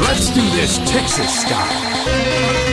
Let's do this Texas style.